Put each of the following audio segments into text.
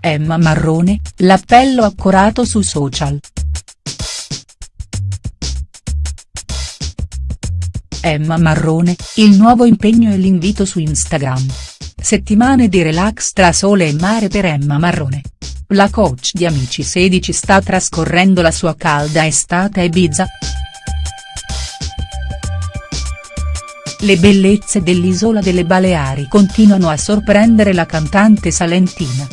Emma Marrone, l'appello accorato su social. Emma Marrone, il nuovo impegno e l'invito su Instagram. Settimane di relax tra sole e mare per Emma Marrone. La coach di Amici 16 sta trascorrendo la sua calda estate a Ibiza. Le bellezze dell'isola delle Baleari continuano a sorprendere la cantante salentina.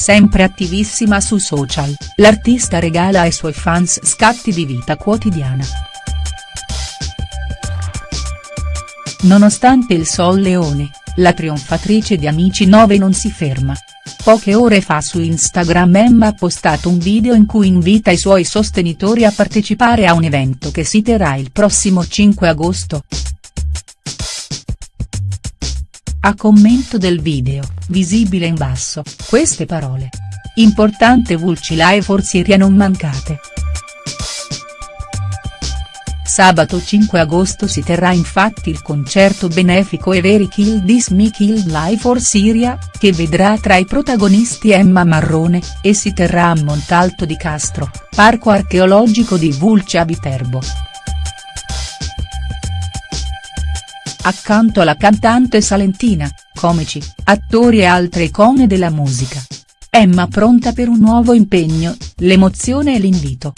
Sempre attivissima su social, l'artista regala ai suoi fans scatti di vita quotidiana. Nonostante il Sol Leone, la trionfatrice di Amici 9 non si ferma. Poche ore fa su Instagram Emma ha postato un video in cui invita i suoi sostenitori a partecipare a un evento che si terrà il prossimo 5 agosto. A commento del video, visibile in basso, queste parole. Importante Vulci Live for Siria non mancate. Sabato 5 agosto si terrà infatti il concerto benefico Everi Kill This Me Kill Live for Syria, che vedrà tra i protagonisti Emma Marrone, e si terrà a Montalto di Castro, parco archeologico di Vulce a Viterbo. Accanto alla cantante salentina, comici, attori e altre icone della musica. Emma pronta per un nuovo impegno, l'emozione e l'invito.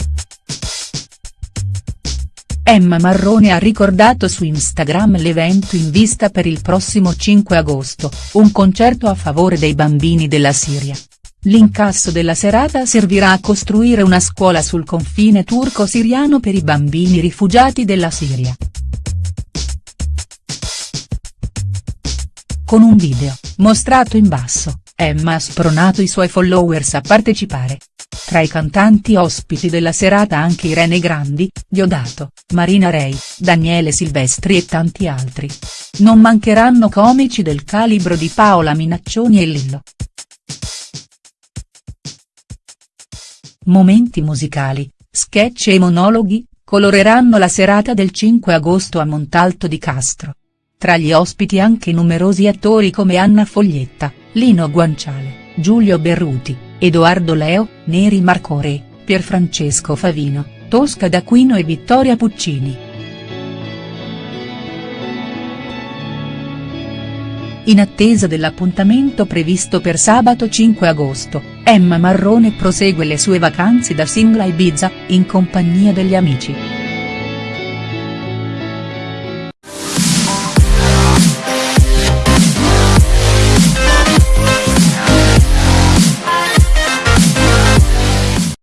Emma Marrone ha ricordato su Instagram l'evento in vista per il prossimo 5 agosto, un concerto a favore dei bambini della Siria. L'incasso della serata servirà a costruire una scuola sul confine turco-siriano per i bambini rifugiati della Siria. Con un video, mostrato in basso, Emma ha spronato i suoi followers a partecipare. Tra i cantanti ospiti della serata anche Irene Grandi, Diodato, Marina Rei, Daniele Silvestri e tanti altri. Non mancheranno comici del calibro di Paola Minaccioni e Lillo. Momenti musicali, sketch e monologhi, coloreranno la serata del 5 agosto a Montalto di Castro. Tra gli ospiti anche numerosi attori come Anna Foglietta, Lino Guanciale, Giulio Berruti, Edoardo Leo, Neri Marcore, Pierfrancesco Favino, Tosca D'Aquino e Vittoria Puccini. In attesa dell'appuntamento previsto per sabato 5 agosto, Emma Marrone prosegue le sue vacanze da single a Ibiza, in compagnia degli amici.